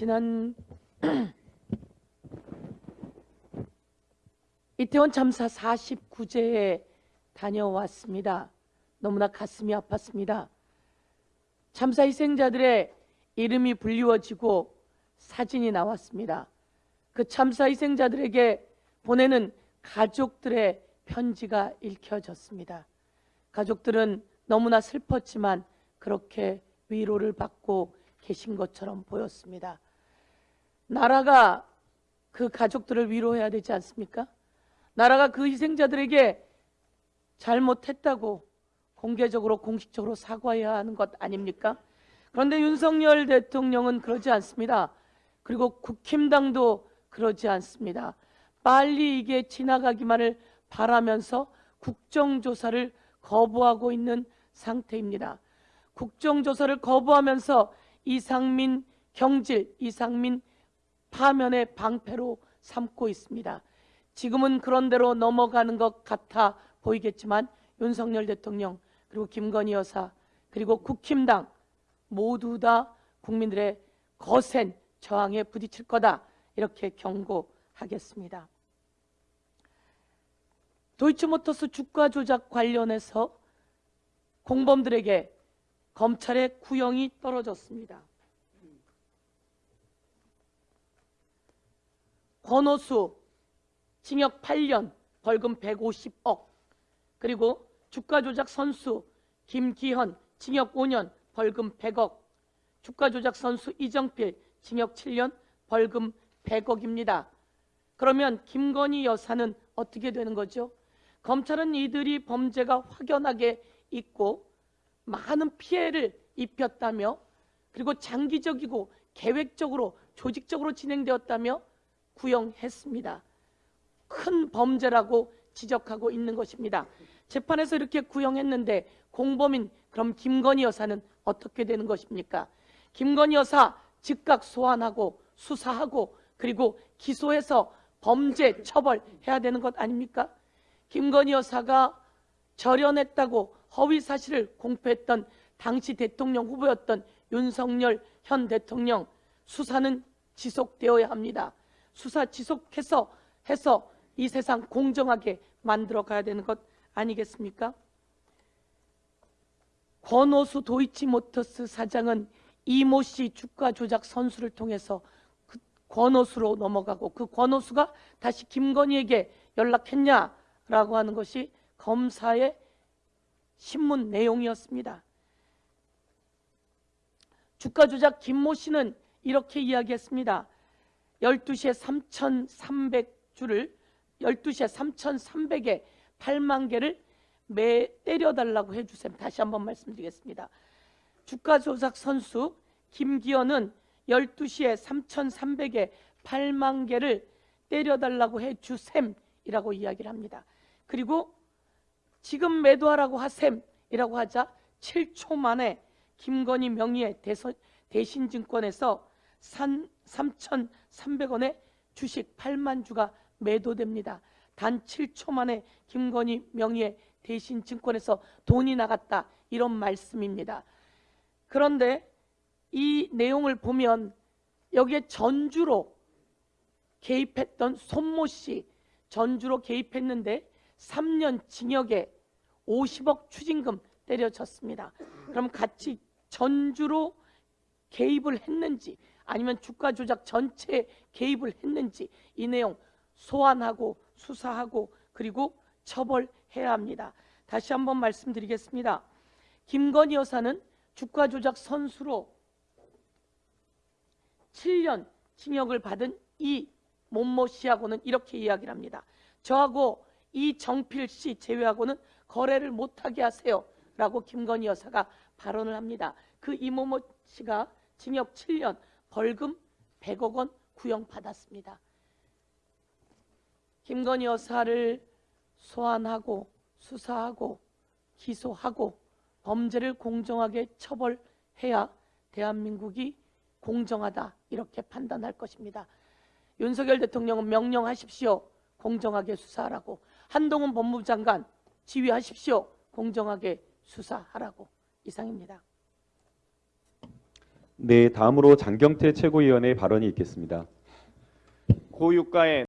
지난 이태원 참사 49제에 다녀왔습니다. 너무나 가슴이 아팠습니다. 참사 희생자들의 이름이 불리워지고 사진이 나왔습니다. 그 참사 희생자들에게 보내는 가족들의 편지가 읽혀졌습니다. 가족들은 너무나 슬펐지만 그렇게 위로를 받고 계신 것처럼 보였습니다. 나라가 그 가족들을 위로해야 되지 않습니까? 나라가 그 희생자들에게 잘못했다고 공개적으로 공식적으로 사과해야 하는 것 아닙니까? 그런데 윤석열 대통령은 그러지 않습니다. 그리고 국힘당도 그러지 않습니다. 빨리 이게 지나가기만을 바라면서 국정조사를 거부하고 있는 상태입니다. 국정조사를 거부하면서 이상민 경질, 이상민 파면의 방패로 삼고 있습니다. 지금은 그런 대로 넘어가는 것 같아 보이겠지만 윤석열 대통령 그리고 김건희 여사 그리고 국힘당 모두 다 국민들의 거센 저항에 부딪힐 거다 이렇게 경고하겠습니다. 도이치모터스 주가 조작 관련해서 공범들에게 검찰의 구형이 떨어졌습니다. 권오수 징역 8년 벌금 150억 그리고 주가 조작 선수 김기현 징역 5년 벌금 100억 주가 조작 선수 이정필 징역 7년 벌금 100억입니다. 그러면 김건희 여사는 어떻게 되는 거죠? 검찰은 이들이 범죄가 확연하게 있고 많은 피해를 입혔다며 그리고 장기적이고 계획적으로 조직적으로 진행되었다며 구형했습니다. 큰 범죄라고 지적하고 있는 것입니다. 재판에서 이렇게 구형했는데 공범인 그럼 김건희 여사는 어떻게 되는 것입니까? 김건희 여사 즉각 소환하고 수사하고 그리고 기소해서 범죄 처벌해야 되는 것 아닙니까? 김건희 여사가 절연했다고 허위 사실을 공표했던 당시 대통령 후보였던 윤석열 현 대통령 수사는 지속되어야 합니다. 수사 지속해서 해서 이 세상 공정하게 만들어 가야 되는 것 아니겠습니까? 권오수 도이치모터스 사장은 이모 씨 주가 조작 선수를 통해서 그 권오수로 넘어가고 그 권오수가 다시 김건희에게 연락했냐라고 하는 것이 검사의 신문 내용이었습니다. 주가 조작 김모 씨는 이렇게 이야기했습니다. 12시에 3,300주를 12시에 3,300에 8만 개를 매 때려달라고 해주세요. 다시 한번 말씀드리겠습니다. 주가 조작 선수 김기현은 12시에 3,300에 8만 개를 때려달라고 해주셈이라고 이야기를 합니다. 그리고 지금 매도하라고 하셈이라고 하자 7초 만에 김건희 명의의 대신증권에서 3,300원에 주식 8만 주가 매도됩니다. 단 7초 만에 김건희 명의의 대신 증권에서 돈이 나갔다 이런 말씀입니다. 그런데 이 내용을 보면 여기에 전주로 개입했던 손모 씨 전주로 개입했는데 3년 징역에 50억 추징금 때려쳤습니다. 그럼 같이 전주로 개입을 했는지 아니면 주가 조작 전체에 개입을 했는지 이 내용 소환하고 수사하고 그리고 처벌해야 합니다. 다시 한번 말씀드리겠습니다. 김건희 여사는 주가 조작 선수로 7년 징역을 받은 이 몸모 씨하고는 이렇게 이야기를 합니다. 저하고 이 정필 씨 제외하고는 거래를 못하게 하세요. 라고 김건희 여사가 발언을 합니다. 그 이모모 씨가 징역 7년 벌금 100억 원 구형받았습니다. 김건희 여사를 소환하고 수사하고 기소하고 범죄를 공정하게 처벌해야 대한민국이 공정하다 이렇게 판단할 것입니다. 윤석열 대통령은 명령하십시오. 공정하게 수사하라고. 한동훈 법무부 장관 지휘하십시오. 공정하게 수사하라고. 이상입니다. 네, 다음으로 장경태 최고위원의 발언이 있겠습니다. 고유가의